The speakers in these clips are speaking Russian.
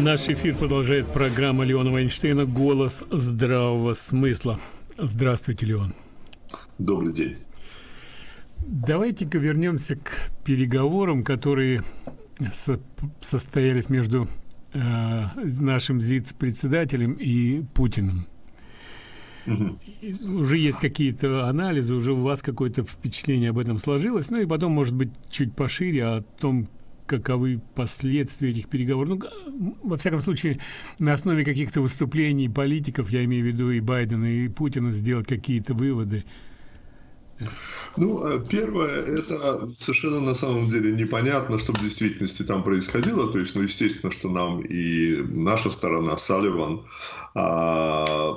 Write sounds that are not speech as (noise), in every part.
Наш эфир продолжает программа Леона Вайнштейна «Голос здравого смысла». Здравствуйте, Леон. Добрый день. Давайте-ка вернемся к переговорам, которые со состоялись между э, нашим ЗИЦ-председателем и Путиным. Угу. Уже есть какие-то анализы, уже у вас какое-то впечатление об этом сложилось, ну и потом, может быть, чуть пошире о том, каковы последствия этих переговоров. Ну, во всяком случае, на основе каких-то выступлений политиков, я имею в виду и Байдена, и Путина, сделать какие-то выводы. Ну, э, первое, это совершенно на самом деле непонятно, что в действительности там происходило. То есть, ну, естественно, что нам и наша сторона, Салливан, а,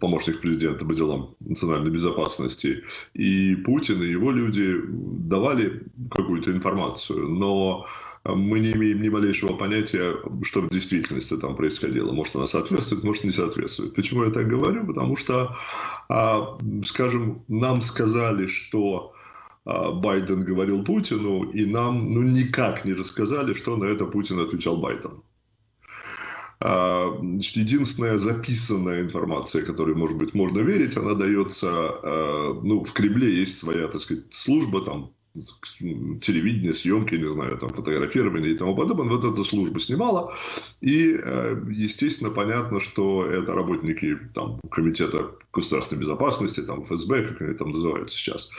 помощник президента по делам национальной безопасности, и Путин, и его люди давали какую-то информацию. Но мы не имеем ни малейшего понятия, что в действительности там происходило. Может, она соответствует, может, не соответствует. Почему я так говорю? Потому что, а, скажем, нам сказали, что а, Байден говорил Путину, и нам ну, никак не рассказали, что на это Путин отвечал Байдену. А, значит, единственная записанная информация, которой, может быть, можно верить, она дается, ну, в Кремле есть своя, так сказать, служба, там, телевидение, съемки, не знаю, там, фотографирование и тому подобное. Вот эта служба снимала. И, э, естественно, понятно, что это работники там, Комитета государственной безопасности, там, ФСБ, как они там называются сейчас.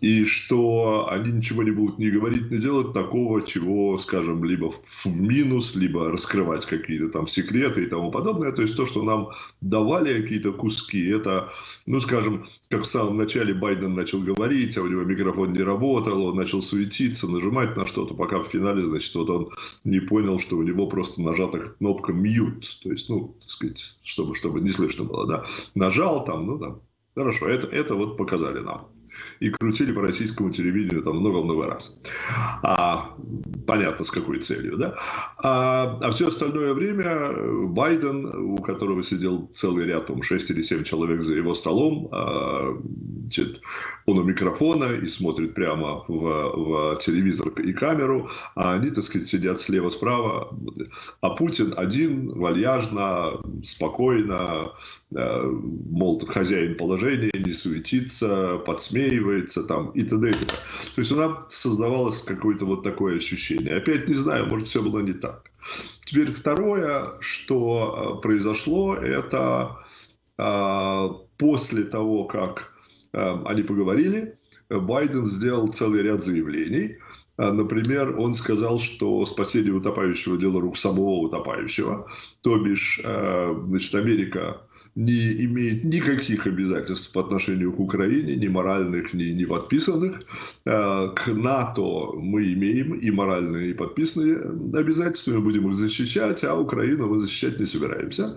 И что они ничего не будут ни говорить, ни делать такого, чего, скажем, либо в минус, либо раскрывать какие-то там секреты и тому подобное. То есть то, что нам давали какие-то куски, это, ну, скажем, как в самом начале Байден начал говорить, а у него микрофон не работал, он начал суетиться, нажимать на что-то, пока в финале, значит, вот он не понял, что у него просто нажата кнопка mute, то есть, ну, так сказать, чтобы, чтобы не слышно было, да, нажал там, ну, там, хорошо, это, это вот показали нам и крутили по российскому телевидению там много-много раз. А, понятно, с какой целью, да? А, а все остальное время Байден, у которого сидел целый ряд, там, 6 или 7 человек за его столом, а, значит, он у микрофона и смотрит прямо в, в телевизор и камеру, а они, так сказать, сидят слева-справа. А Путин один, вальяжно, спокойно, э, мол, хозяин положения, не суетится, подсмеивается там и т.д. То есть у нас создавалось какое-то вот такое ощущение. Опять не знаю, может, все было не так. Теперь второе, что э, произошло, это э, после того, как Эм, они поговорили, Байден сделал целый ряд заявлений. Э, например, он сказал, что спасение утопающего – дело рук самого утопающего. То бишь, э, значит, Америка не имеет никаких обязательств по отношению к Украине, ни моральных, ни, ни подписанных. Э, к НАТО мы имеем и моральные, и подписанные обязательства, мы будем их защищать, а Украину мы защищать не собираемся.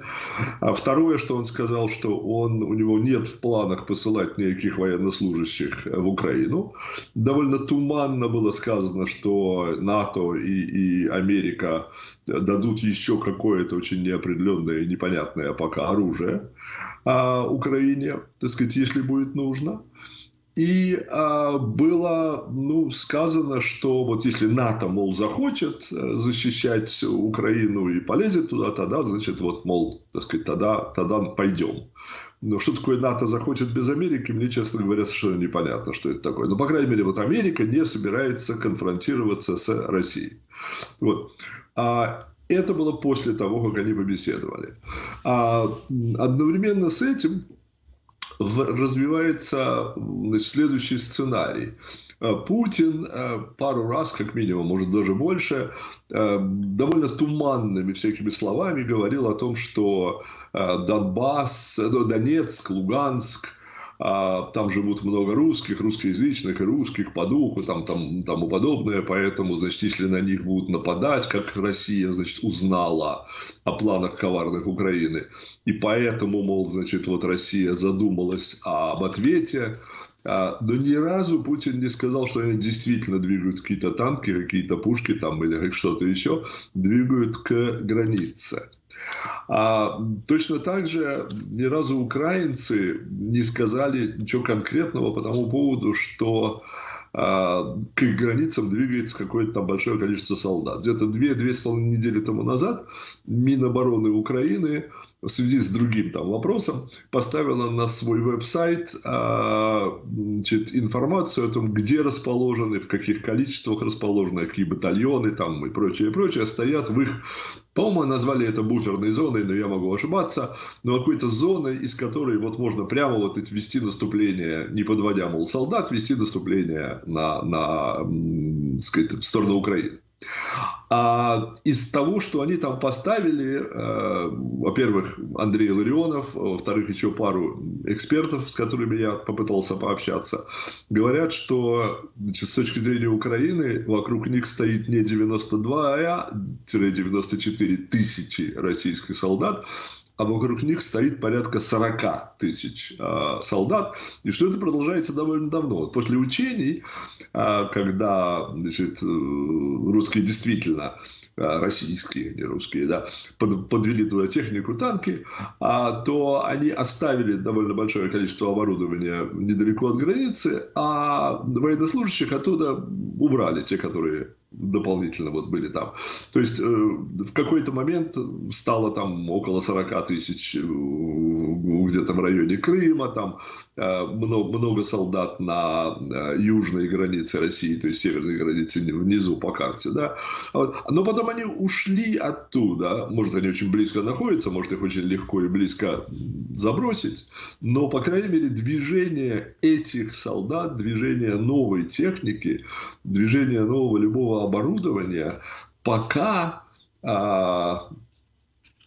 А второе, что он сказал, что он, у него нет в планах посылать никаких военнослужащих в Украину. Довольно туманно было сказано, что НАТО и, и Америка дадут еще какое-то очень неопределенное и непонятное пока оружие а, Украине, так сказать, если будет нужно. И а, было ну, сказано, что вот если НАТО, мол, захочет э, защищать Украину и полезет туда, тогда, значит, вот, мол, так сказать, тогда, тогда пойдем. Но что такое НАТО захочет без Америки, мне, честно говоря, совершенно непонятно, что это такое. Но, по крайней мере, вот Америка не собирается конфронтироваться с Россией. Вот. А это было после того, как они побеседовали. А одновременно с этим развивается следующий сценарий. А, Путин а, пару раз, как минимум, может даже больше, а, довольно туманными всякими словами говорил о том, что Донбасс, Донецк, Луганск – там живут много русских, русскоязычных и русских по духу, там, там, тому подобное, поэтому, значит, если на них будут нападать, как Россия, значит, узнала о планах коварных Украины, и поэтому, мол, значит, вот Россия задумалась об ответе, а, но ни разу Путин не сказал, что они действительно двигают какие-то танки, какие-то пушки там или что-то еще, двигают к границе. А точно так же ни разу украинцы не сказали ничего конкретного по тому поводу, что а, к их границам двигается какое-то там большое количество солдат. Где-то две-две с половиной недели тому назад Минобороны Украины в связи с другим там вопросом поставила на свой веб-сайт а, значит, информацию о том, где расположены, в каких количествах расположены, какие батальоны там и прочее, прочее стоят в их по-моему, назвали это буферной зоной, но я могу ошибаться. Но какой-то зоной, из которой вот можно прямо вот вести наступление, не подводя, мол, солдат, вести наступление на, на сказать, в сторону Украины. А из того, что они там поставили, э, во-первых, Андрей Ларионов, во-вторых, еще пару экспертов, с которыми я попытался пообщаться, говорят, что значит, с точки зрения Украины вокруг них стоит не 92-94 тысячи российских солдат, а вокруг них стоит порядка 40 тысяч э, солдат. И что это продолжается довольно давно. Вот после учений, э, когда значит, э, русские действительно российские, не русские, да, под, подвели туда технику, танки, а, то они оставили довольно большое количество оборудования недалеко от границы, а военнослужащих оттуда убрали, те, которые дополнительно вот были там. То есть э, в какой-то момент стало там около 40 тысяч э, где-то в районе Крыма, там э, много, много солдат на южной границе России, то есть северной границе внизу по карте, да. Вот. Но потом они ушли оттуда, может они очень близко находятся, может их очень легко и близко забросить, но по крайней мере движение этих солдат, движение новой техники, движение нового любого оборудования пока, а,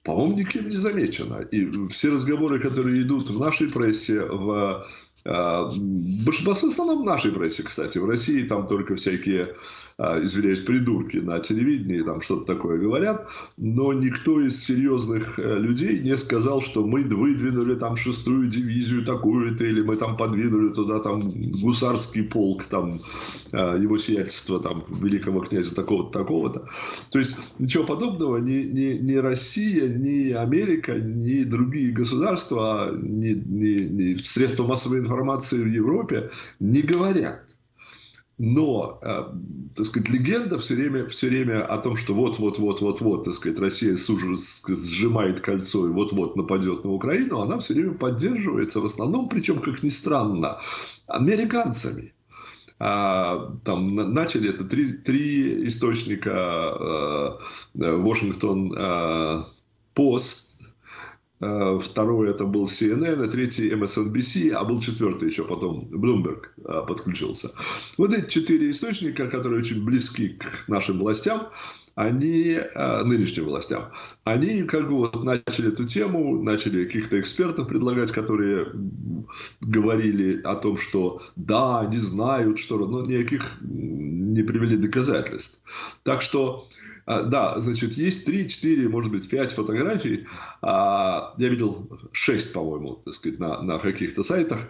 по-моему, никем не замечено. И все разговоры, которые идут в нашей прессе, в большинство в основном в нашей прессе, кстати. В России там только всякие, а, извиняюсь, придурки на телевидении там что-то такое говорят. Но никто из серьезных э, людей не сказал, что мы выдвинули там шестую дивизию такую-то, или мы там подвинули туда там гусарский полк, там а, его сиятельство там великого князя такого-то, такого-то. То есть ничего подобного ни, ни, ни Россия, ни Америка, ни другие государства, ни, ни, ни средства массовой информации информации в Европе не говорят. Но, э, так сказать, легенда все время, все время о том, что вот-вот-вот-вот-вот, так сказать, Россия сжимает кольцо и вот-вот нападет на Украину, она все время поддерживается в основном, причем, как ни странно, американцами. А, там начали это три, три источника Вашингтон э, Пост, Э, второй это был CNN, и третий MSNBC, а был четвертый еще потом, Bloomberg э, подключился. Вот эти четыре источника, которые очень близки к нашим властям, они, э, нынешним властям, они как бы вот начали эту тему, начали каких-то экспертов предлагать, которые говорили о том, что да, они знают, что, но никаких не привели доказательств. Так что а, да, значит, есть 3, 4, может быть, 5 фотографий. А, я видел 6, по-моему, сказать, на, на каких-то сайтах.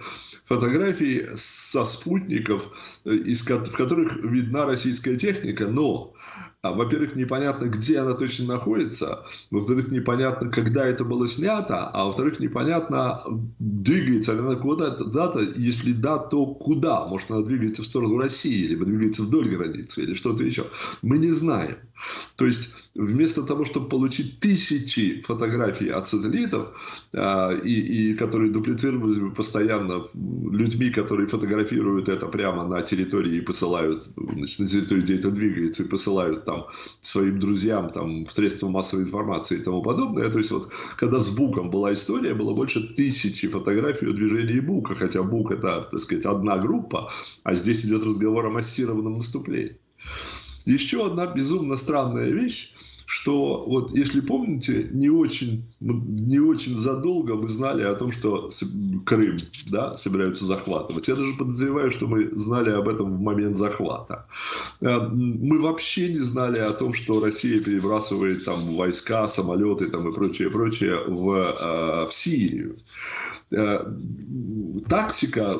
Фотографий со спутников, э, из, в которых видна российская техника, но а, во-первых, непонятно, где она точно находится, во-вторых, непонятно, когда это было снято, а во-вторых, непонятно, двигается ли она куда-то, если да, то куда? Может, она двигается в сторону России, либо двигается вдоль границы, или что-то еще. Мы не знаем. То есть, вместо того, чтобы получить тысячи фотографий от сателлитов, э, и, и которые дуплицировались постоянно людьми, которые фотографируют это прямо на территории и посылают, значит, на территории, где это двигается, и посылают там своим друзьям, там, в средства массовой информации и тому подобное. То есть, вот, когда с Буком была история, было больше тысячи фотографий о движении Бука, хотя Бук это, так сказать, одна группа, а здесь идет разговор о массированном наступлении. Еще одна безумно странная вещь, что вот если помните, не очень, не очень задолго мы знали о том, что Крым да, собираются захватывать. Я даже подозреваю, что мы знали об этом в момент захвата. Э, мы вообще не знали о том, что Россия перебрасывает там войска, самолеты там, и прочее, прочее в, э, в Сирию. Э, тактика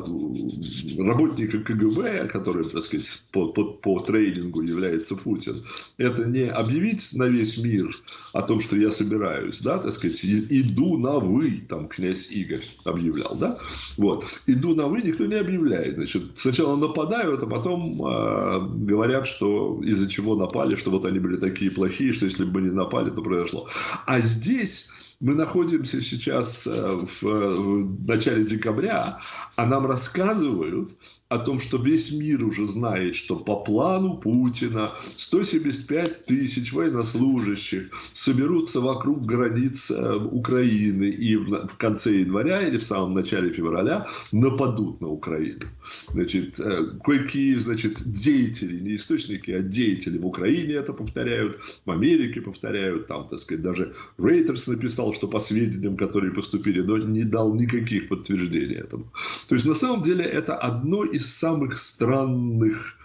работника КГБ, который, так сказать, по, по, по трейдингу является Путин, это не объявить на весь весь мир о том, что я собираюсь, да, так сказать, иду на вы, там князь Игорь объявлял, да, вот, иду на вы никто не объявляет, значит, сначала нападают, а потом э, говорят, что из-за чего напали, что вот они были такие плохие, что если бы не напали, то произошло. А здесь мы находимся сейчас э, в, в начале декабря, а нам рассказывают, о том, что весь мир уже знает, что по плану Путина 175 тысяч военнослужащих соберутся вокруг границ э, Украины и в конце января или в самом начале февраля нападут на Украину. Значит, э, кое-какие значит, деятели, не источники, а деятели в Украине это повторяют, в Америке повторяют, там, так сказать, даже Рейтерс написал, что по сведениям, которые поступили, но не дал никаких подтверждений этому. То есть, на самом деле, это одно из самых странных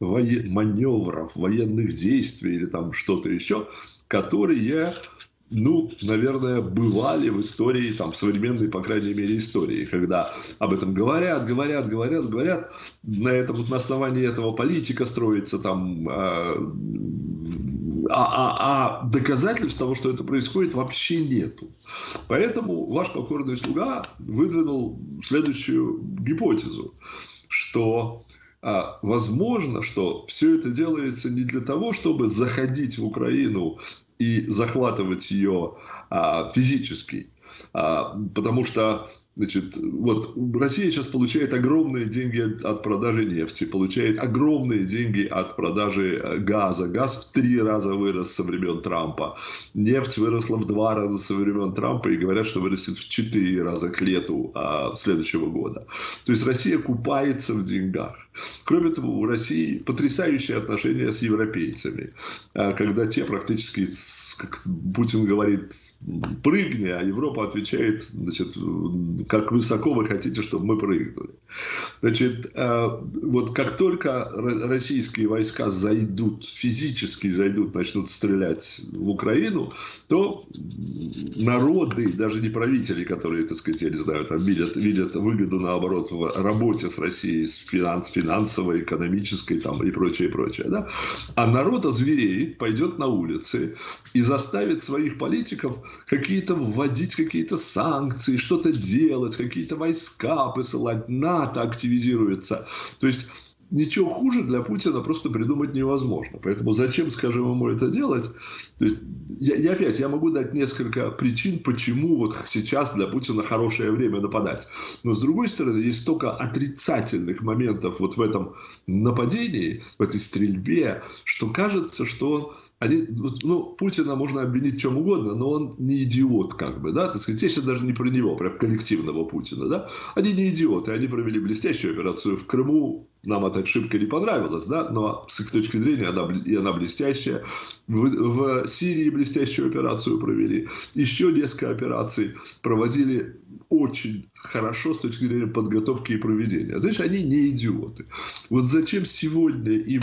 воен... маневров, военных действий или там что-то еще, которые, ну, наверное, бывали в истории, там, современной, по крайней мере, истории, когда об этом говорят, говорят, говорят, говорят, на, этом, на основании этого политика строится там а, а, а, а доказательств того, что это происходит, вообще нету. Поэтому ваш покорный слуга выдвинул следующую гипотезу что а, возможно, что все это делается не для того, чтобы заходить в Украину и захватывать ее а, физически, а, потому что Значит, вот Россия сейчас получает огромные деньги от продажи нефти, получает огромные деньги от продажи э, газа. Газ в три раза вырос со времен Трампа. Нефть выросла в два раза со времен Трампа и говорят, что вырастет в четыре раза к лету а, следующего года. То есть Россия купается в деньгах. Кроме того, у России потрясающие отношения с европейцами, а, когда те практически, как Путин говорит, прыгни, а Европа отвечает, значит, как высоко вы хотите, чтобы мы прыгнули. Значит, а, вот как только российские войска зайдут, физически зайдут, начнут стрелять в Украину, то народы, даже не правители, которые, так сказать, я не знаю, там видят, видят выгоду, наоборот, в работе с Россией, с финанс, финансовой, экономической там, и прочее, и прочее. Да? А народ озвереет, пойдет на улицы и заставит своих политиков какие-то вводить какие-то санкции, что-то делать, какие-то войска посылать, НАТО активизируется. То есть ничего хуже для Путина просто придумать невозможно. Поэтому зачем, скажем, ему это делать? То есть, я, я опять, я могу дать несколько причин, почему вот сейчас для Путина хорошее время нападать. Но с другой стороны, есть столько отрицательных моментов вот в этом нападении, в этой стрельбе, что кажется, что они, ну, Путина можно обвинить чем угодно, но он не идиот, как бы, да, так сказать, я сейчас даже не про него, про коллективного Путина, да, они не идиоты, они провели блестящую операцию в Крыму, нам эта ошибка не понравилась, да, но с их точки зрения она, и она блестящая. В, в Сирии блестящую операцию провели. Еще несколько операций проводили очень хорошо с точки зрения подготовки и проведения. Знаешь, они не идиоты. Вот зачем сегодня им,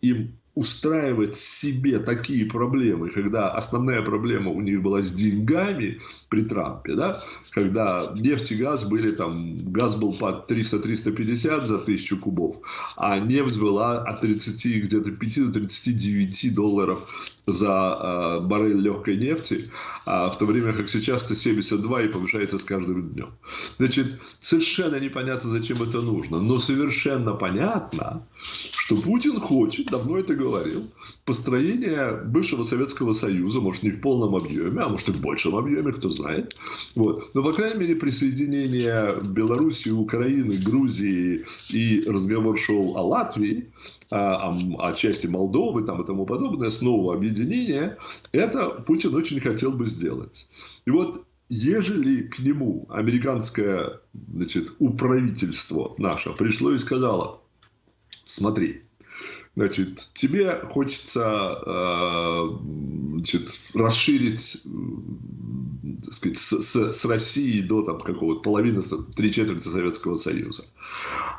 им устраивать себе такие проблемы, когда основная проблема у них была с деньгами при Трампе, да, когда нефть и газ были там, газ был по 300-350 за тысячу кубов, а нефть была от 30 где-то 5 до 39 долларов за э, баррель легкой нефти, а в то время как сейчас это 72 и повышается с каждым днем. Значит, совершенно непонятно, зачем это нужно, но совершенно понятно, что Путин хочет, давно это говорил, построение бывшего Советского Союза, может не в полном объеме, а может и в большем объеме, кто знает. Вот. Но, по крайней мере, присоединение Белоруссии, Украины, Грузии и разговор шел о Латвии, о, о, о части Молдовы там, и тому подобное, снова объединение, это Путин очень хотел бы сделать. И вот ежели к нему американское значит, управительство наше пришло и сказало, смотри, Значит, тебе хочется э, значит, расширить так сказать, с, с, с Россией до там, какого-то половины, три четверти Советского Союза.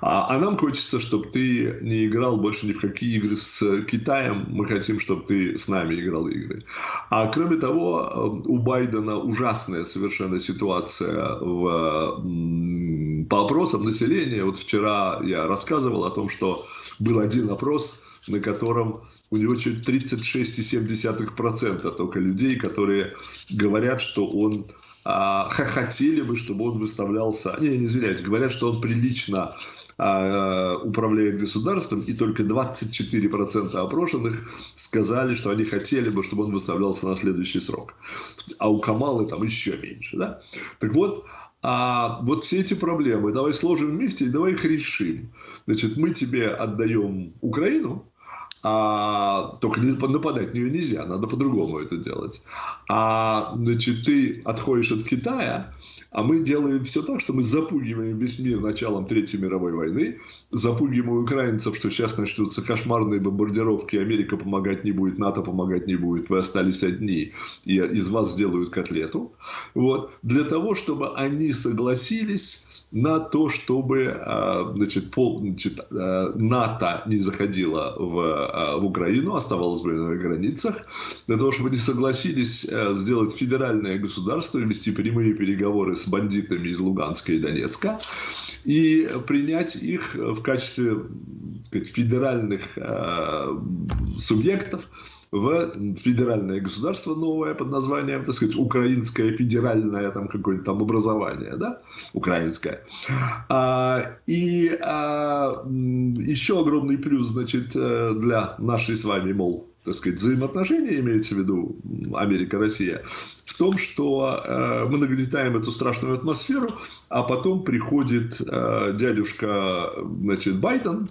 А, а нам хочется, чтобы ты не играл больше ни в какие игры с Китаем. Мы хотим, чтобы ты с нами играл игры. А кроме того, э, у Байдена ужасная совершенно ситуация в, по опросам населения. Вот вчера я рассказывал о том, что был один опрос – на котором у него чуть 36,7% только людей, которые говорят, что он а, хотели бы, чтобы он выставлялся, не, не извиняюсь, говорят, что он прилично а, управляет государством, и только 24% опрошенных сказали, что они хотели бы, чтобы он выставлялся на следующий срок. А у Камалы там еще меньше. Да? Так вот, а вот все эти проблемы давай сложим вместе и давай их решим. Значит, мы тебе отдаем Украину, а, только нападать на нее нельзя, надо по-другому это делать. А, значит, ты отходишь от Китая, а мы делаем все так, что мы запугиваем весь мир началом Третьей мировой войны, запугиваем украинцев, что сейчас начнутся кошмарные бомбардировки, Америка помогать не будет, НАТО помогать не будет, вы остались одни, и из вас сделают котлету. Вот. Для того, чтобы они согласились на то, чтобы а, значит, пол, значит, а, НАТО не заходило в, а, в Украину, оставалось бы на границах, для того, чтобы они согласились сделать федеральное государство, вести прямые переговоры с бандитами из Луганска и Донецка и принять их в качестве сказать, федеральных э, субъектов в федеральное государство новое под названием, так сказать, украинское федеральное там какое-то там образование, да, украинское. А, и а, еще огромный плюс, значит, э, для нашей с вами, мол, так сказать, взаимоотношения, имеется в виду Америка-Россия, в том, что э, мы нагнетаем эту страшную атмосферу, а потом приходит э, дядюшка, значит, Байден,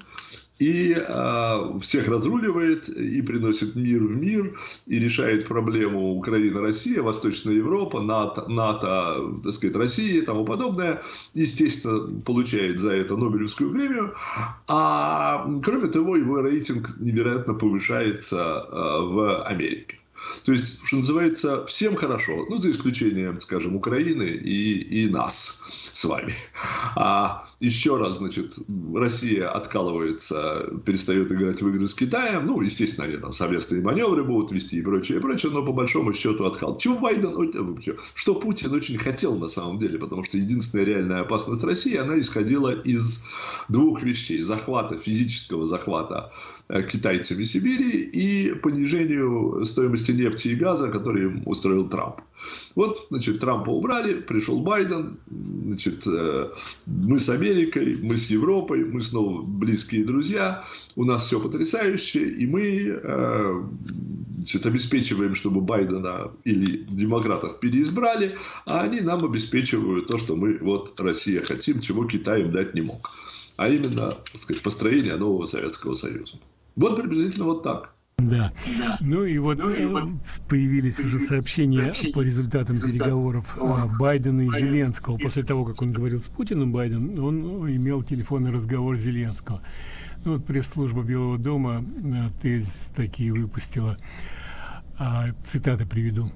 и э, всех разруливает, и приносит мир в мир, и решает проблему Украина-Россия, Восточная Европа, НАТО, НАТО, так сказать, Россия и тому подобное. Естественно, получает за это Нобелевскую премию. А кроме того, его рейтинг невероятно повышается э, в Америке. То есть, что называется, всем хорошо, ну, за исключением, скажем, Украины и, и нас с вами. А еще раз, значит, Россия откалывается, перестает играть в игры с Китаем. Ну, естественно, они там совместные маневры будут вести и прочее, и прочее, но по большому счету откал. Чего Байден, что Путин очень хотел на самом деле, потому что единственная реальная опасность России, она исходила из двух вещей. Захвата, физического захвата Э, китайцами Сибири и понижению стоимости нефти и газа, который устроил Трамп. Вот, значит, Трампа убрали, пришел Байден, значит, э, мы с Америкой, мы с Европой, мы снова близкие друзья, у нас все потрясающе, и мы э, значит, обеспечиваем, чтобы Байдена или демократов переизбрали, а они нам обеспечивают то, что мы, вот, Россия хотим, чего Китай им дать не мог. А именно, так сказать, построение нового Советского Союза. Вот приблизительно вот так. Да. да. Ну и вот, ну, и э, появились уже сообщения по результатам переговоров Байдена и Зеленского. После того, как он говорил с Путиным, Байден, он имел телефонный разговор с Зеленского. Ну, вот пресс-служба Белого дома э, тезис такие выпустила. А, цитаты приведу.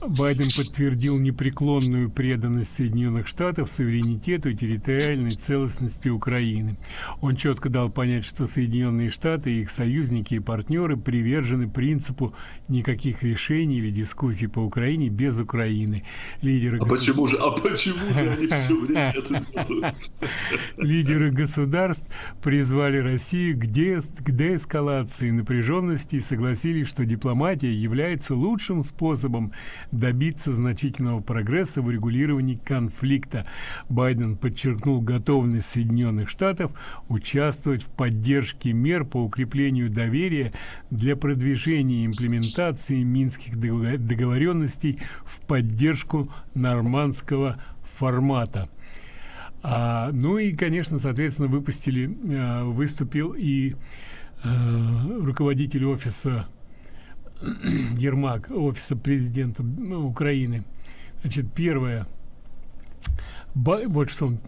Байден подтвердил непреклонную преданность Соединенных Штатов суверенитету и территориальной целостности Украины. Он четко дал понять, что Соединенные Штаты и их союзники и партнеры привержены принципу никаких решений или дискуссий по Украине без Украины. Лидеры а государ... почему же, а почему же они все время это делают? Лидеры государств призвали Россию к, де... к деэскалации напряженности и согласились, что дипломатия является лучшим способом добиться значительного прогресса в регулировании конфликта. Байден подчеркнул готовность Соединенных Штатов участвовать в поддержке мер по укреплению доверия для продвижения и имплементации минских договоренностей в поддержку нормандского формата. А, ну и, конечно, соответственно, выпустили, э, выступил и э, руководитель офиса (clears throat) Ермак, офиса президента ну, Украины. Значит, первое, вот что он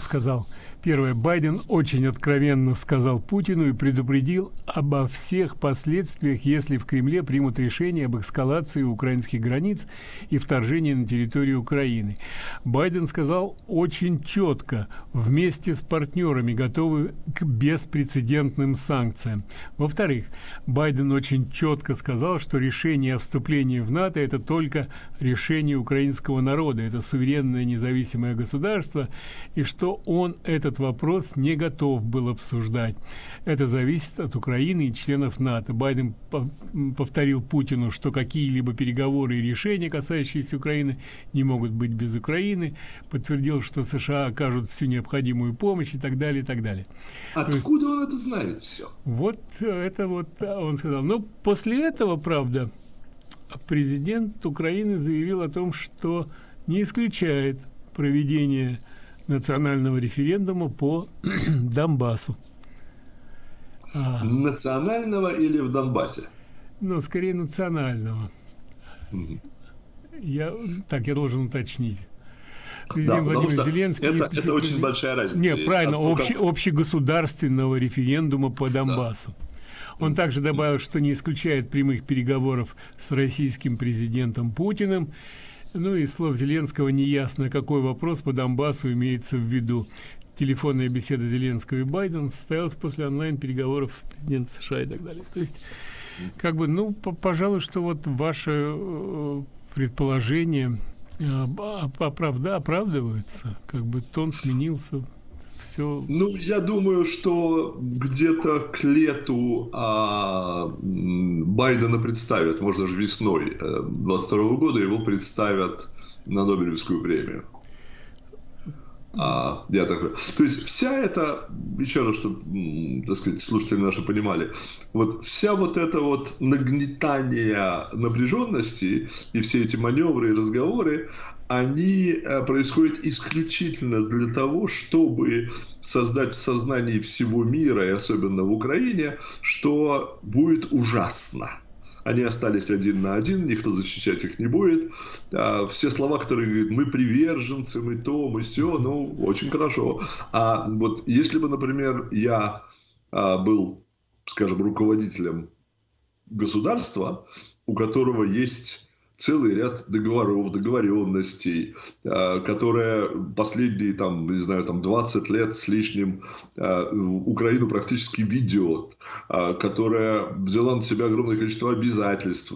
сказал – Первое. Байден очень откровенно сказал Путину и предупредил обо всех последствиях, если в Кремле примут решение об эскалации украинских границ и вторжении на территорию Украины. Байден сказал очень четко, вместе с партнерами готовы к беспрецедентным санкциям. Во-вторых, Байден очень четко сказал, что решение о вступлении в НАТО – это только решение украинского народа, это суверенное независимое государство, и что он этот этот вопрос не готов был обсуждать. Это зависит от Украины и членов НАТО. Байден повторил Путину, что какие-либо переговоры и решения, касающиеся Украины, не могут быть без Украины. Подтвердил, что США окажут всю необходимую помощь и так далее, и так далее. Откуда есть, он это знает все? Вот это вот он сказал. Но после этого, правда, президент Украины заявил о том, что не исключает проведение национального референдума по (clears throat) Донбассу. А, национального или в Донбассе? Ну, скорее национального. Угу. Я, так, я должен уточнить. Президент да, Владимир Зеленский... Это, это очень большая разница. Нет, правильно, общий, общегосударственного референдума по Донбассу. Да. Он также добавил, что не исключает прямых переговоров с российским президентом Путиным. Ну и слов Зеленского неясно, какой вопрос по Донбассу имеется в виду. Телефонная беседа Зеленского и Байдена состоялась после онлайн-переговоров президента США и так далее. То есть, как бы, ну, пожалуй, что вот ваше э, предположение э, оправда, оправдывается, как бы тон сменился все... Ну, я думаю, что где-то к лету а, Байдена представят, может, даже весной 22 э, года его представят на Нобелевскую премию. А, я так То есть вся эта, еще раз, чтобы, так сказать, слушатели наши понимали, вот вся вот эта вот нагнетание напряженности и все эти маневры и разговоры, они э, происходят исключительно для того, чтобы создать в сознании всего мира, и особенно в Украине, что будет ужасно. Они остались один на один, никто защищать их не будет. А все слова, которые говорят, мы приверженцы, мы то, мы все, ну, очень хорошо. А вот если бы, например, я а, был, скажем, руководителем государства, у которого есть целый ряд договоров, договоренностей, а, которые последние, там, не знаю, там 20 лет с лишним а, Украину практически ведет, а, которая взяла на себя огромное количество обязательств,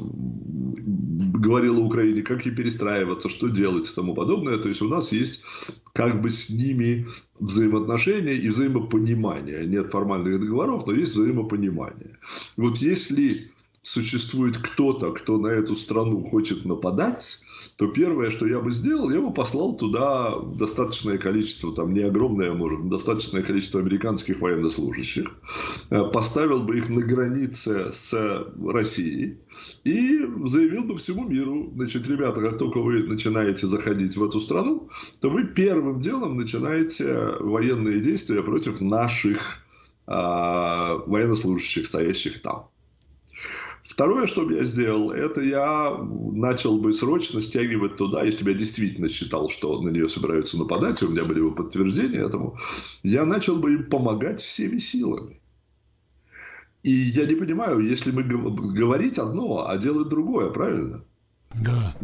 говорила Украине, как ей перестраиваться, что делать и тому подобное. То есть у нас есть как бы с ними взаимоотношения и взаимопонимание. Нет формальных договоров, но есть взаимопонимание. Вот если существует кто-то, кто на эту страну хочет нападать, то первое, что я бы сделал, я бы послал туда достаточное количество, там не огромное, может, достаточное количество американских военнослужащих, э, поставил бы их на границе с Россией и заявил бы всему миру, значит, ребята, как только вы начинаете заходить в эту страну, то вы первым делом начинаете военные действия против наших а, военнослужащих, стоящих там. Второе, что бы я сделал, это я начал бы срочно стягивать туда, если бы я действительно считал, что на нее собираются нападать, у меня были бы подтверждения этому, я начал бы им помогать всеми силами. И я не понимаю, если мы говорить одно, а делать другое, правильно? Да.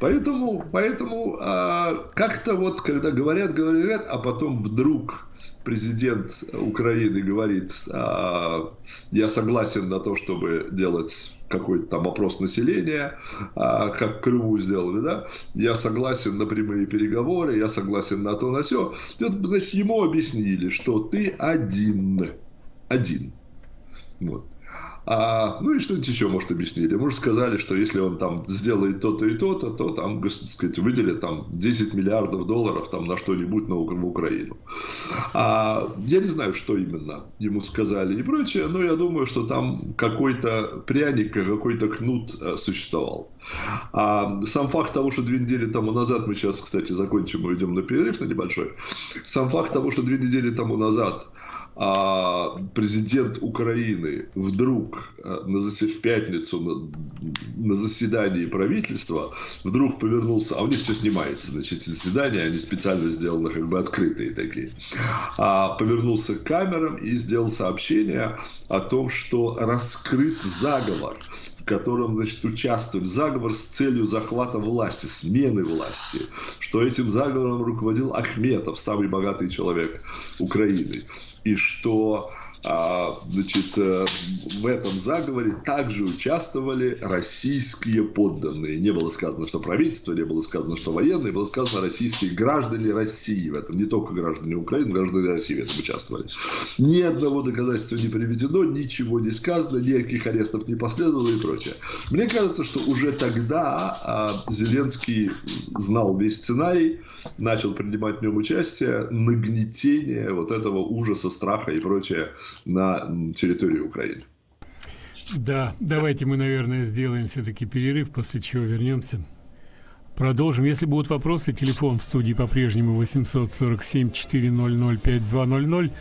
Поэтому, поэтому а, как-то вот, когда говорят, говорят, а потом вдруг президент Украины говорит, а, я согласен на то, чтобы делать какой-то там опрос населения, а, как Крыму сделали, да, я согласен на прямые переговоры, я согласен на то, на все. Значит, ему объяснили, что ты один, один. Вот. А, ну и что-нибудь еще, может, объяснили. Может, сказали, что если он там сделает то-то и то-то, то там, так сказать, выделит там 10 миллиардов долларов там на что-нибудь на Украину. А, я не знаю, что именно ему сказали и прочее, но я думаю, что там какой-то пряник, какой-то кнут э, существовал. А сам факт того, что две недели тому назад, мы сейчас, кстати, закончим и уйдем на перерыв на небольшой, сам факт того, что две недели тому назад президент Украины вдруг э, на засед... в пятницу на... на заседании правительства вдруг повернулся, а у них все снимается, значит, заседания, они специально сделаны как бы открытые такие, а повернулся к камерам и сделал сообщение о том, что раскрыт заговор, котором, значит, участвует заговор с целью захвата власти, смены власти, что этим заговором руководил Ахметов, самый богатый человек Украины. И что значит, э, в этом заговоре также участвовали российские подданные. Не было сказано, что правительство, не было сказано, что военные, было сказано российские граждане России в этом. Не только граждане Украины, граждане России в этом участвовали. Ни одного доказательства не приведено, ничего не сказано, никаких арестов не последовало и прочее. Мне кажется, что уже тогда а, Зеленский знал весь сценарий, начал принимать в нем участие, нагнетение вот этого ужаса, страха и прочее на территории Украины. Да, давайте мы, наверное, сделаем все-таки перерыв, после чего вернемся. Продолжим. Если будут вопросы, телефон в студии по-прежнему 847 400 5200,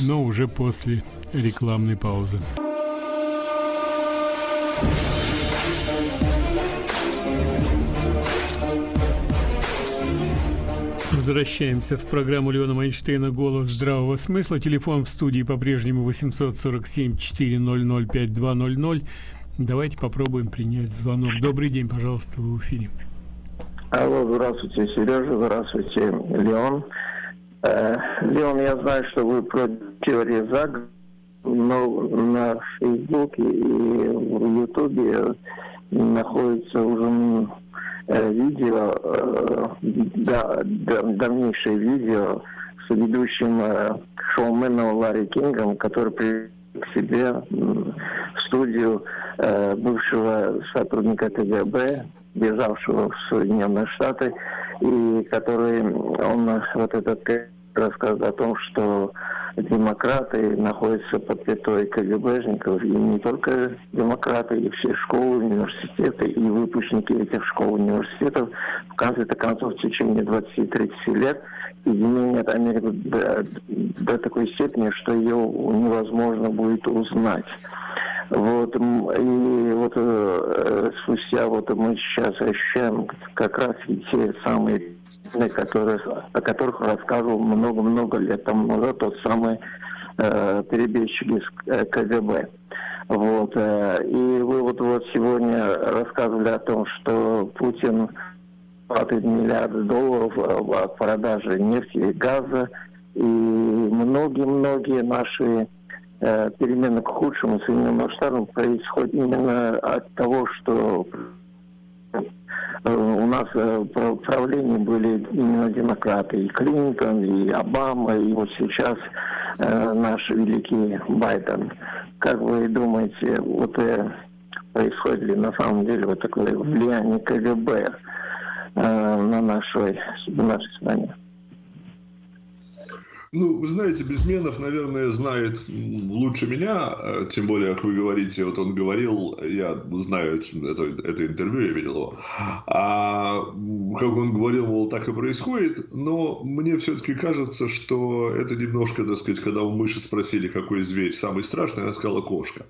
но уже после рекламной паузы. Возвращаемся в программу Леона Майнштейна «Голос здравого смысла». Телефон в студии по-прежнему 847-400-5200. Давайте попробуем принять звонок. Добрый день, пожалуйста, вы в эфире. Алло, здравствуйте, Сережа, здравствуйте, Леон. Э, Леон, я знаю, что вы про теорию заговора, но на Фейсбуке и в Ютубе находится уже видео, э, да, давнейшее видео с ведущим э, шоуменом Ларри Кингом, который привел к себе в студию бывшего сотрудника КГБ, бежавшего в Соединенные Штаты, и который, он вот этот рассказывает о том, что демократы находятся под пятой КГБшников, и не только демократы, и все школы, университеты, и выпускники этих школ, университетов, в конце-то концов, в течение 20-30 лет изменят Америку до, до такой степени, что ее невозможно будет узнать. Вот, и вот э, спустя вот мы сейчас ощущаем как раз те самые которые, о которых рассказывал много-много лет тому назад тот самый э, перебежчик из э, КГБ. Вот. Э, и вы вот, вот сегодня рассказывали о том, что Путин платит миллиарды долларов в продаже нефти и газа, и многие-многие наши э, перемены к худшему Соединенным Штатам происходят именно от того, что Э, у нас э, в правлении были именно демократы, и Клинтон, и Обама, и вот сейчас э, наш великий Байден. Как вы думаете, вот происходит ли на самом деле вот такое влияние КГБ на нашей, на нашей стране? Ну, вы знаете, Безменов, наверное, знает лучше меня, э, тем более, как вы говорите, вот он говорил, я знаю это, это интервью, я видел его, а как он говорил, мол, так и происходит, но мне все-таки кажется, что это немножко, так сказать, когда у мыши спросили, какой зверь самый страшный, она сказала кошка,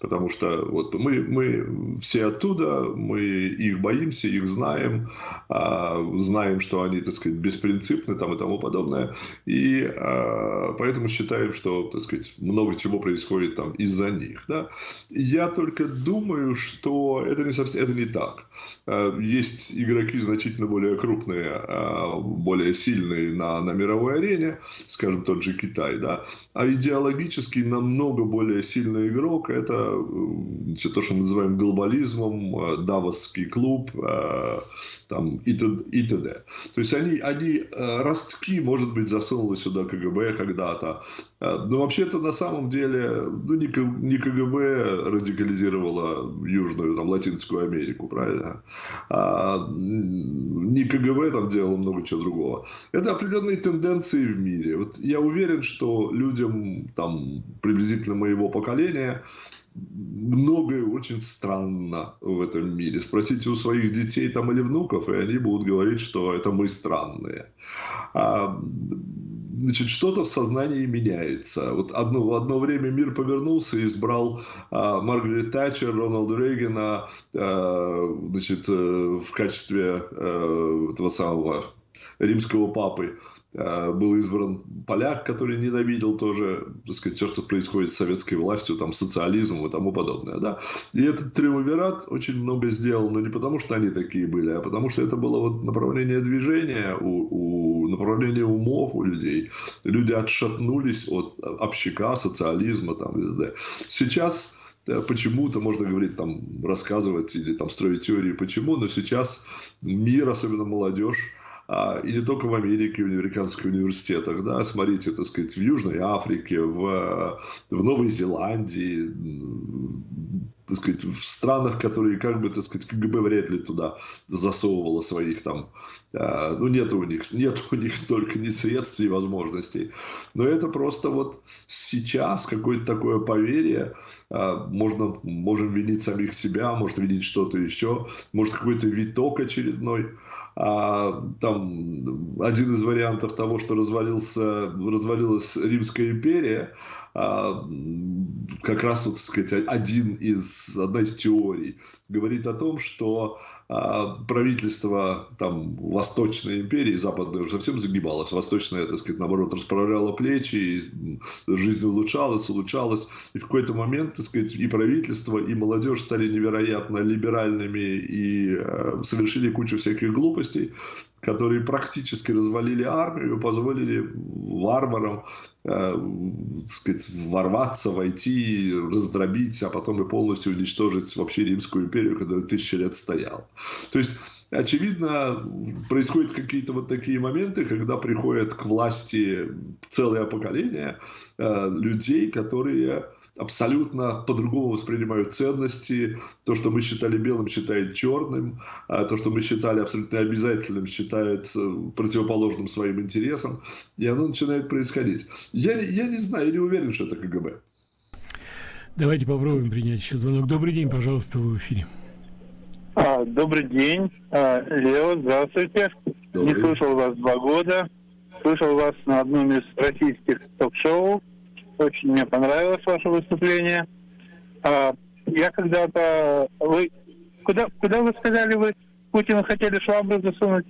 потому что вот мы, мы все оттуда, мы их боимся, их знаем, а, знаем, что они, так сказать, беспринципны там и тому подобное, и а, поэтому считаем, что, так сказать, много чего происходит там из-за них. Да? Я только думаю, что это не совсем это не так. А, есть игроки значительно более крупные, а, более сильные на, на мировой арене, скажем, тот же Китай, да, а идеологически намного более сильный игрок – это значит, то, что мы называем глобализмом, Давосский клуб там, и т.д. То есть они, они ростки, может быть, засунули сюда КГБ когда-то. Э, но вообще-то на самом деле ну, не, КГБ радикализировала Южную, там, Латинскую Америку, правильно? А, не КГБ там делало много чего другого. Это определенные тенденции в мире. Вот я уверен, что людям там приблизительно моего поколения многое очень странно в этом мире. Спросите у своих детей там или внуков, и они будут говорить, что это мы странные. А, значит, что-то в сознании меняется. Вот одно, в одно время мир повернулся и избрал а, Маргарет Тэтчер, Рональда Рейгана а, значит, э, в качестве а, этого самого римского папы э, был избран поляк, который ненавидел тоже, так сказать, все, что происходит с советской властью, там, социализмом и тому подобное, да. И этот триумвират очень много сделал, но не потому, что они такие были, а потому, что это было вот направление движения, у, у направление умов у людей. Люди отшатнулись от общака, социализма, там, и т.д. Сейчас почему-то можно говорить, там, рассказывать или там строить теории, почему, но сейчас мир, особенно молодежь, а, и не только в Америке, в американских университетах, да, смотрите, так сказать, в Южной Африке, в, в Новой Зеландии, так сказать, в странах, которые, как бы, так сказать, КГБ вряд ли туда засовывало своих там, э, ну, нет у них, нет у них столько ни средств, ни возможностей. Но это просто вот сейчас какое-то такое поверье, э, можно, можем винить самих себя, может винить что-то еще, может какой-то виток очередной, а, там один из вариантов того, что развалился, развалилась Римская империя, а, как раз, вот, сказать, один из, одна из теорий говорит о том, что правительство там, Восточной империи, Западной уже совсем загибалось, Восточная, так сказать, наоборот, расправляла плечи, и жизнь улучшалась, улучшалась, и в какой-то момент, так сказать, и правительство, и молодежь стали невероятно либеральными и э, совершили кучу всяких глупостей, которые практически развалили армию, позволили варварам э, сказать, ворваться, войти, раздробить, а потом и полностью уничтожить вообще Римскую империю, которая тысячи лет стояла. То есть очевидно, происходят какие-то вот такие моменты, когда приходят к власти целое поколение э, людей, которые абсолютно по-другому воспринимают ценности. То, что мы считали белым, считают черным. А то, что мы считали абсолютно обязательным, считают э, противоположным своим интересам. И оно начинает происходить. Я, я не знаю, я не уверен, что это КГБ. Давайте попробуем принять еще звонок. Добрый день, пожалуйста, вы в эфире. А, добрый день, а, Лео, здравствуйте. Добрый. Не слышал вас два года. Слышал вас на одном из российских ток-шоу. Очень мне понравилось ваше выступление. А, я когда-то... Вы... Куда, куда вы сказали, вы Путину хотели швабру засунуть?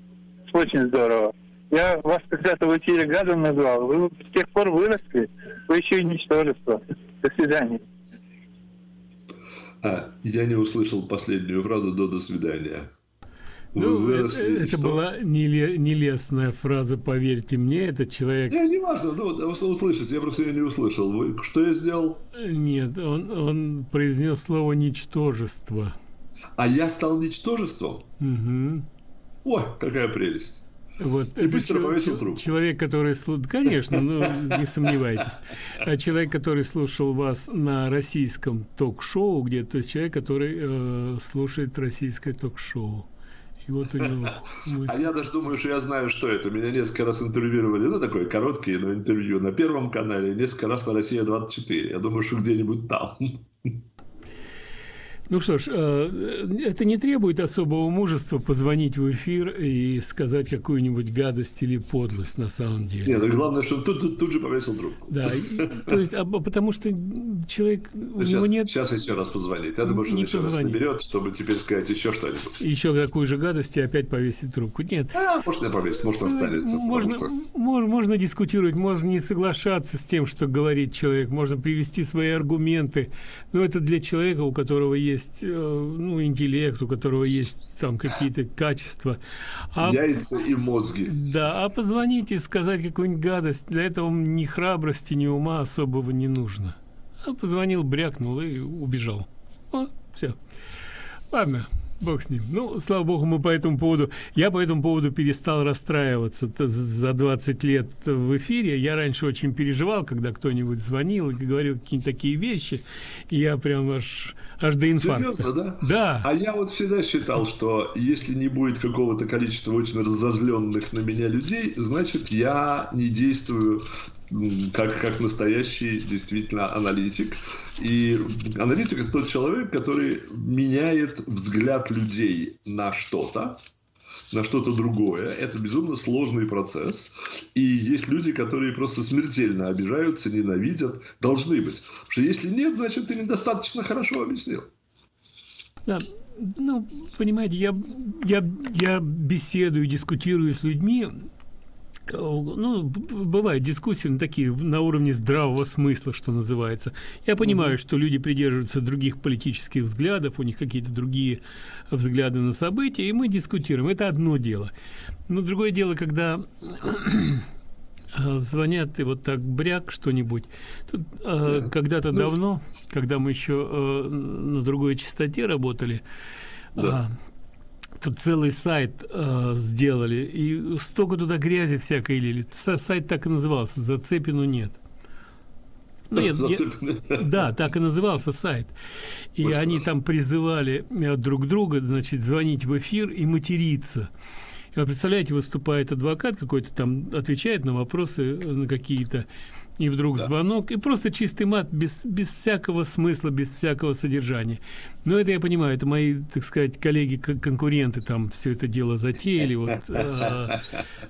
Очень здорово. Я вас когда-то в эфире гадом назвал. Вы с тех пор выросли. Вы еще и ничтожество. До свидания. А, я не услышал последнюю фразу до «до свидания». Ну, это, это была нелестная фраза, поверьте мне, этот человек... Не, не важно, ну, услышите, я просто ее не услышал. Вы, что я сделал? Нет, он, он произнес слово «ничтожество». А я стал ничтожеством? Угу. Ой, какая прелесть. Вот, и быстро повесил трубку. Человек, который... Конечно, ну, не сомневайтесь. А человек, который слушал вас на российском ток-шоу где то есть человек, который э, слушает российское ток-шоу. И вот у него (laughs) мысль. А я даже думаю, что я знаю, что это. Меня несколько раз интервьюировали, ну, такое короткое но интервью на Первом канале, несколько раз на «Россия-24». Я думаю, что где-нибудь там. (laughs) Ну что ж, э, это не требует особого мужества позвонить в эфир и сказать какую-нибудь гадость или подлость на самом деле. Нет, главное, что тут, тут, тут же повесил трубку. Да, и, то есть, а, потому что человек, у сейчас, него нет... Сейчас еще раз позвонит. Я думаю, что он еще позвонит. раз наберет, чтобы теперь сказать еще что-нибудь. Еще какую же гадость и опять повесить трубку. Нет. А, может, не повесить, может, останется. Можно, что... можно, можно дискутировать, можно не соглашаться с тем, что говорит человек, можно привести свои аргументы, но это для человека, у которого есть есть э, ну, интеллект, у которого есть там какие-то качества. А, Яйца и мозги. Да, а позвонить и сказать какую-нибудь гадость, для этого ни храбрости, ни ума особого не нужно. А позвонил, брякнул и убежал. Вот, все. Ладно, Бог с ним. Ну, слава богу, мы по этому поводу... Я по этому поводу перестал расстраиваться за 20 лет в эфире. Я раньше очень переживал, когда кто-нибудь звонил и говорил какие-то такие вещи. И я прям аж, аж до инфаркта. Серьезно, да? Да. А я вот всегда считал, что если не будет какого-то количества очень разозленных на меня людей, значит, я не действую как, как настоящий действительно аналитик. И аналитик – это тот человек, который меняет взгляд людей на что-то, на что-то другое. Это безумно сложный процесс. И есть люди, которые просто смертельно обижаются, ненавидят. Должны быть. Потому что если нет, значит, ты недостаточно хорошо объяснил. Да, ну, понимаете, я, я, я беседую, дискутирую с людьми, ну, бывают дискуссии на такие на уровне здравого смысла, что называется. Я понимаю, mm-hmm. что люди придерживаются других политических взглядов, у них какие-то другие взгляды на события, и мы дискутируем. Это одно дело. Но другое дело, когда (clears throat) звонят и вот так бряк что-нибудь. Тут э, когда-то ну, давно, когда мы еще э, на другой частоте работали, да. э, Тут целый сайт э, сделали, и столько туда грязи всякой лили. Сайт так и назывался «Зацепину нет». Нет, (laughs) я, да, так и назывался сайт. И Очень они хорошо. там призывали э, друг друга, значит, звонить в эфир и материться. И вы представляете, выступает адвокат какой-то там, отвечает на вопросы э, на какие-то, и вдруг да. звонок, и просто чистый мат, без, без всякого смысла, без всякого содержания. Но это я понимаю, это мои, так сказать, коллеги-конкуренты там все это дело затеяли. Вот, (laughs) а,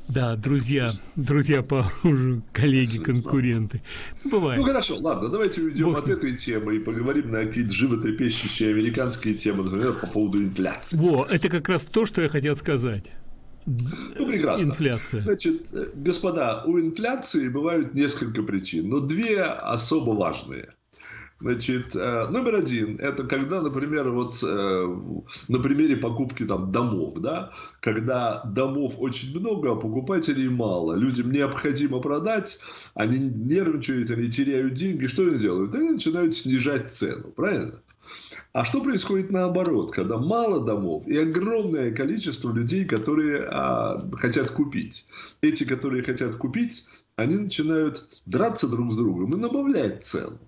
да, друзья, друзья по оружию, коллеги-конкуренты. Бывает. Ну хорошо, ладно, давайте уйдем Бог от этой темы и поговорим на какие-то животрепещущие американские темы, например, по поводу инфляции. Во, это как раз то, что я хотел сказать. Ну, прекрасно. Инфляция. Значит, господа, у инфляции бывают несколько причин, но две особо важные. Значит, э, номер один, это когда, например, вот э, на примере покупки там домов, да, когда домов очень много, а покупателей мало, людям необходимо продать, они нервничают, они теряют деньги, что они делают? Они начинают снижать цену, правильно? А что происходит наоборот, когда мало домов и огромное количество людей, которые а, хотят купить? Эти, которые хотят купить, они начинают драться друг с другом и добавлять цену.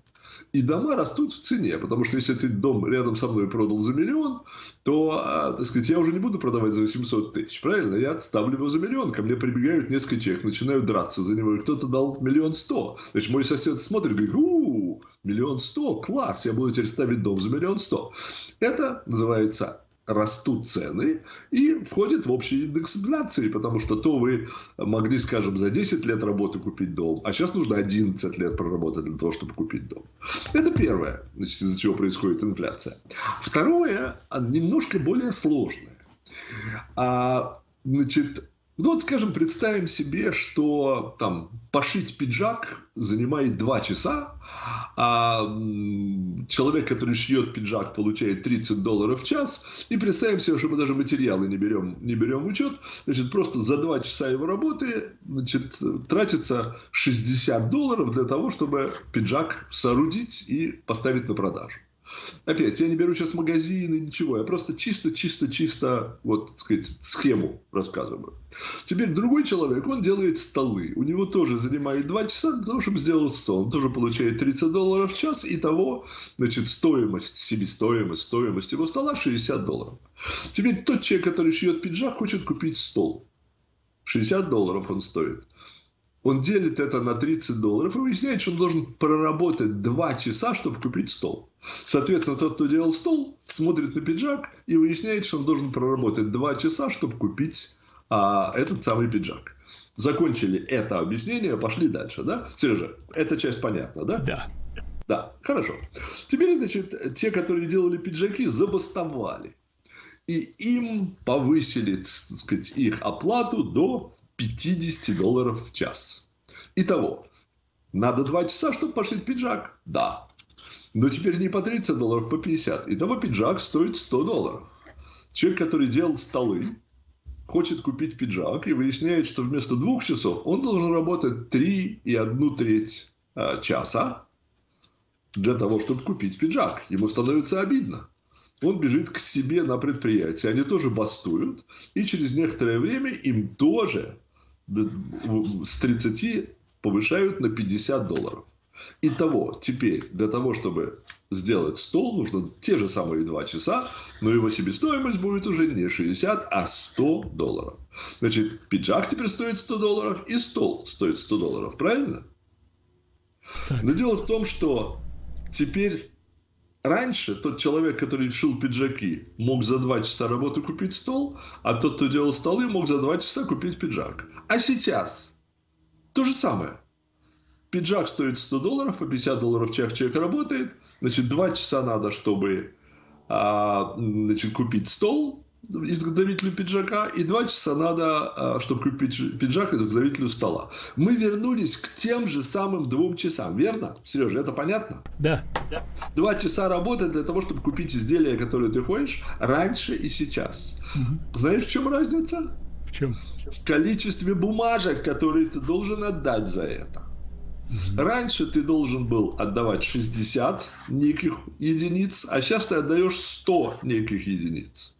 И дома растут в цене, потому что если ты дом рядом со мной продал за миллион, то, а, так сказать, я уже не буду продавать за 800 тысяч, правильно? Я отставлю его за миллион, ко мне прибегают несколько человек, начинают драться за него, кто-то дал миллион сто. Значит, мой сосед смотрит и говорит, миллион сто, класс, я буду теперь ставить дом за миллион сто. Это называется растут цены и входит в общий индекс инфляции, потому что то вы могли, скажем, за 10 лет работы купить дом, а сейчас нужно 11 лет проработать для того, чтобы купить дом. Это первое, значит, из-за чего происходит инфляция. Второе, немножко более сложное. А, значит, ну вот, скажем, представим себе, что там пошить пиджак занимает 2 часа, а человек, который шьет пиджак, получает 30 долларов в час, и представим себе, что мы даже материалы не берем, не берем в учет, значит, просто за 2 часа его работы значит, тратится 60 долларов для того, чтобы пиджак соорудить и поставить на продажу. Опять, я не беру сейчас магазины, ничего. Я просто чисто-чисто-чисто, вот, так сказать, схему рассказываю. Теперь другой человек, он делает столы. У него тоже занимает 2 часа для того, чтобы сделать стол. Он тоже получает 30 долларов в час. И того, значит, стоимость, себестоимость, стоимость его стола 60 долларов. Теперь тот человек, который шьет пиджак, хочет купить стол. 60 долларов он стоит он делит это на 30 долларов и выясняет, что он должен проработать 2 часа, чтобы купить стол. Соответственно, тот, кто делал стол, смотрит на пиджак и выясняет, что он должен проработать 2 часа, чтобы купить а, этот самый пиджак. Закончили это объяснение, пошли дальше, да? Сережа, эта часть понятна, да? Да. Да, хорошо. Теперь, значит, те, которые делали пиджаки, забастовали. И им повысили, так сказать, их оплату до 50 долларов в час. Итого, надо 2 часа, чтобы пошить пиджак? Да. Но теперь не по 30 долларов, по 50. Итого пиджак стоит 100 долларов. Человек, который делал столы, хочет купить пиджак и выясняет, что вместо двух часов он должен работать 3 и одну треть а, часа для того, чтобы купить пиджак. Ему становится обидно. Он бежит к себе на предприятие. Они тоже бастуют. И через некоторое время им тоже с 30 повышают на 50 долларов. Итого, теперь для того, чтобы сделать стол, нужно те же самые 2 часа, но его себестоимость будет уже не 60, а 100 долларов. Значит, пиджак теперь стоит 100 долларов, и стол стоит 100 долларов, правильно? Так. Но дело в том, что теперь Раньше тот человек, который шил пиджаки, мог за два часа работы купить стол, а тот, кто делал столы, мог за два часа купить пиджак. А сейчас то же самое. Пиджак стоит 100 долларов, по 50 долларов человек, человек работает. Значит, два часа надо, чтобы а, значит, купить стол изготовителю пиджака, и два часа надо, а, чтобы купить пиджак изготовителю стола. Мы вернулись к тем же самым двум часам, верно? Сережа, это понятно? Да. Два часа работы для того, чтобы купить изделие, которое ты хочешь, раньше и сейчас. Угу. Знаешь, в чем разница? В чем? В количестве бумажек, которые ты должен отдать за это. Раньше ты должен был отдавать 60 неких единиц, а сейчас ты отдаешь 100 неких единиц.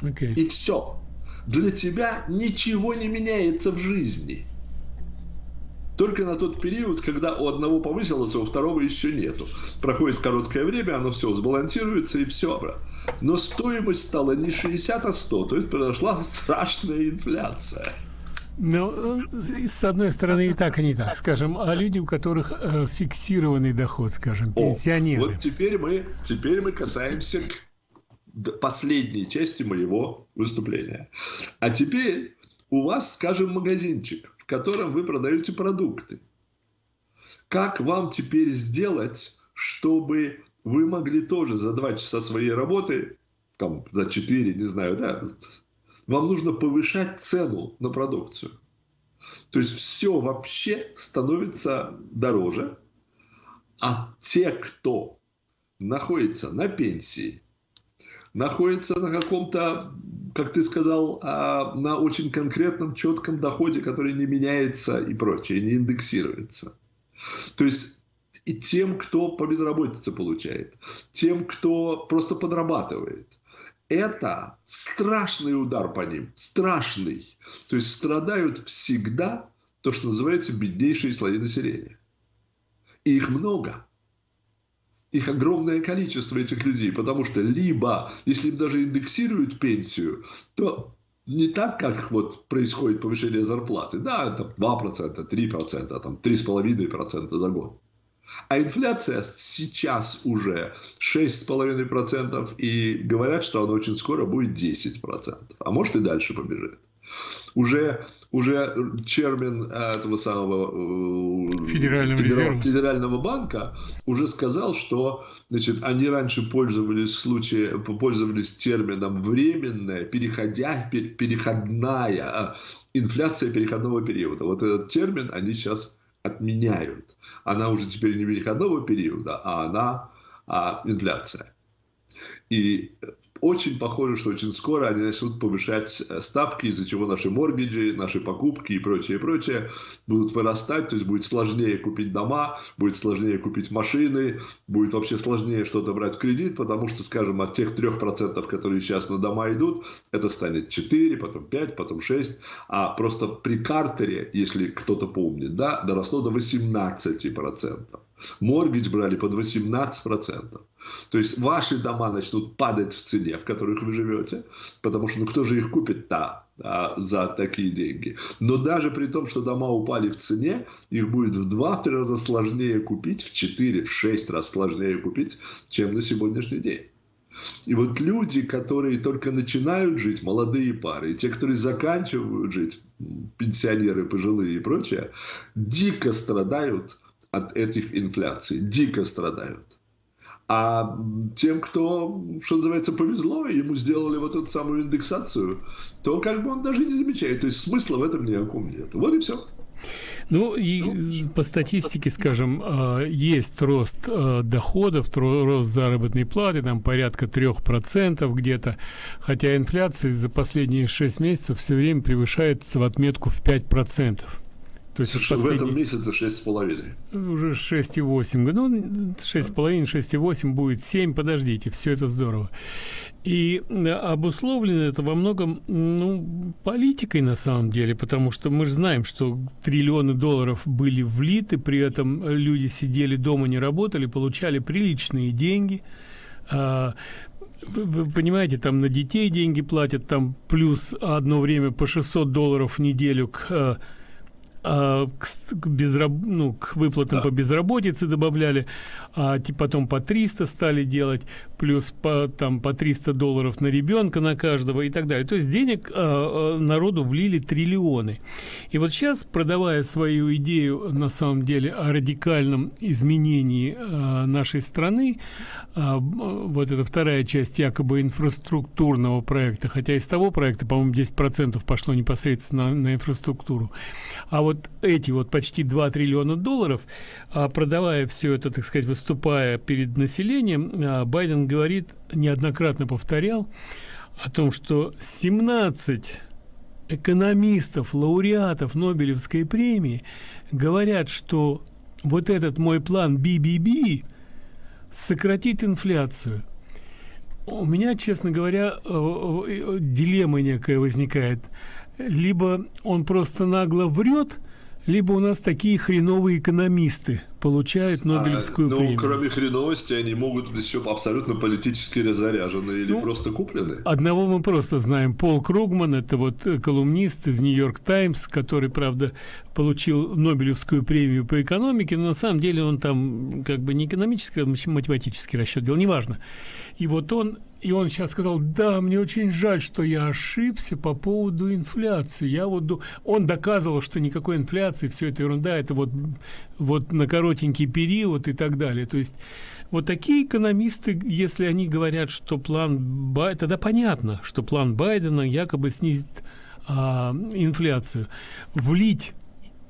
Okay. И все. Для тебя ничего не меняется в жизни. Только на тот период, когда у одного повысилось, а у второго еще нету. Проходит короткое время, оно все сбалансируется и все. Но стоимость стала не 60, а 100. То есть произошла (laughs) страшная инфляция. Ну, с одной стороны, и так, и не так. Скажем, а люди, у которых э, фиксированный доход, скажем, пенсионеры. О, вот теперь мы, теперь мы касаемся последней части моего выступления. А теперь у вас, скажем, магазинчик, в котором вы продаете продукты. Как вам теперь сделать, чтобы вы могли тоже за два часа своей работы, там, за четыре, не знаю, да, вам нужно повышать цену на продукцию. То есть все вообще становится дороже, а те, кто находится на пенсии, находится на каком-то, как ты сказал, а, на очень конкретном, четком доходе, который не меняется и прочее, не индексируется. То есть и тем, кто по безработице получает, тем, кто просто подрабатывает, это страшный удар по ним, страшный. То есть страдают всегда то, что называется беднейшие слои населения. И их много. Их огромное количество этих людей, потому что либо, если им даже индексируют пенсию, то не так, как вот происходит повышение зарплаты. Да, это 2%, 3%, там 3,5% за год. А инфляция сейчас уже 6,5%, и говорят, что она очень скоро будет 10%, а может и дальше побежит. Уже, уже чермен э, этого самого э, Федерального, Федерал, Федерального банка уже сказал, что значит, они раньше пользовались, случае, пользовались термином временная, переходя, переходная, а, инфляция переходного периода. Вот этот термин они сейчас отменяют. Она уже теперь не переходного периода, а она а, инфляция. И очень похоже, что очень скоро они начнут повышать э, ставки, из-за чего наши моргиджи, наши покупки и прочее, прочее будут вырастать, то есть будет сложнее купить дома, будет сложнее купить машины, будет вообще сложнее что-то брать в кредит, потому что, скажем, от тех 3%, которые сейчас на дома идут, это станет 4, потом 5, потом 6, а просто при картере, если кто-то помнит, да, доросло до 18%. Моргидж брали под 18%. То есть ваши дома начнут падать в цене, в которых вы живете, потому что ну кто же их купит-то а, за такие деньги. Но даже при том, что дома упали в цене, их будет в 2-3 раза сложнее купить, в 4, в 6 раз сложнее купить, чем на сегодняшний день. И вот люди, которые только начинают жить, молодые пары, и те, которые заканчивают жить, пенсионеры, пожилые и прочее, дико страдают от этих инфляций, дико страдают. А тем, кто, что называется, повезло, ему сделали вот эту самую индексацию, то как бы он даже не замечает. То есть смысла в этом никаком нет. Вот и все. Ну и по статистике, скажем, а, есть рост а, доходов, рост заработной платы, там порядка 3% где-то, хотя инфляция за последние 6 месяцев все время превышает в отметку в 5%. То есть последний... в этом месяце 6,5. Уже 6,8. Ну, 6,5, 6,8 будет 7. Подождите, все это здорово. И э, обусловлено это во многом ну, политикой на самом деле, потому что мы же знаем, что триллионы долларов были влиты, при этом люди сидели дома, не работали, получали приличные деньги. А, вы, вы понимаете, там на детей деньги платят, там плюс одно время по 600 долларов в неделю к а, к, безраб... ну, к выплатам да. по безработице добавляли, а потом по 300 стали делать, плюс по, там, по 300 долларов на ребенка на каждого и так далее. То есть денег а, народу влили триллионы. И вот сейчас, продавая свою идею на самом деле о радикальном изменении а, нашей страны, а, вот эта вторая часть якобы инфраструктурного проекта, хотя из того проекта, по-моему, 10% пошло непосредственно на, на инфраструктуру. А вот эти вот почти 2 триллиона долларов, а, продавая все это, так сказать, выступая перед населением, а, Байден говорит, неоднократно повторял, о том, что 17 экономистов, лауреатов Нобелевской премии говорят, что вот этот мой план BBB – сократить инфляцию. У меня, честно говоря, э, э, дилемма некая возникает. Либо он просто нагло врет, либо у нас такие хреновые экономисты получают Нобелевскую а, ну, премию. кроме хреновости, они могут быть еще абсолютно политически разоряжены или ну, просто куплены. Одного мы просто знаем. Пол Кругман, это вот э, колумнист из Нью-Йорк Таймс, который, правда, получил Нобелевскую премию по экономике, но на самом деле он там как бы не экономический, а математический расчет делал, неважно. И вот он и он сейчас сказал, да, мне очень жаль, что я ошибся по поводу инфляции. Я вот он доказывал, что никакой инфляции, все это ерунда, это вот вот на коротенький период и так далее. То есть вот такие экономисты, если они говорят, что план Байдена, тогда понятно, что план Байдена якобы снизит а, инфляцию. Влить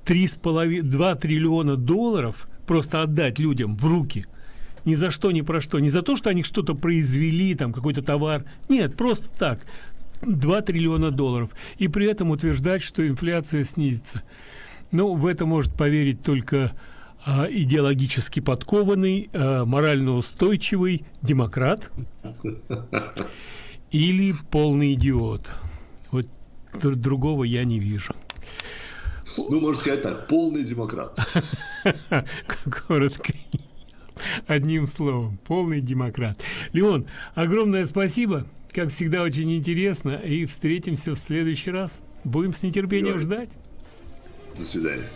3,5, 2 триллиона долларов, просто отдать людям в руки – ни за что, ни про что. Не за то, что они что-то произвели, там какой-то товар. Нет, просто так. 2 триллиона долларов. И при этом утверждать, что инфляция снизится. Ну, в это может поверить только а, идеологически подкованный, а, морально устойчивый демократ (laughs) или полный идиот. Вот другого я не вижу. Ну, можно сказать так, полный демократ. (laughs) Коротко. Одним словом, полный демократ. Леон, огромное спасибо. Как всегда, очень интересно. И встретимся в следующий раз. Будем с нетерпением ждать. До свидания.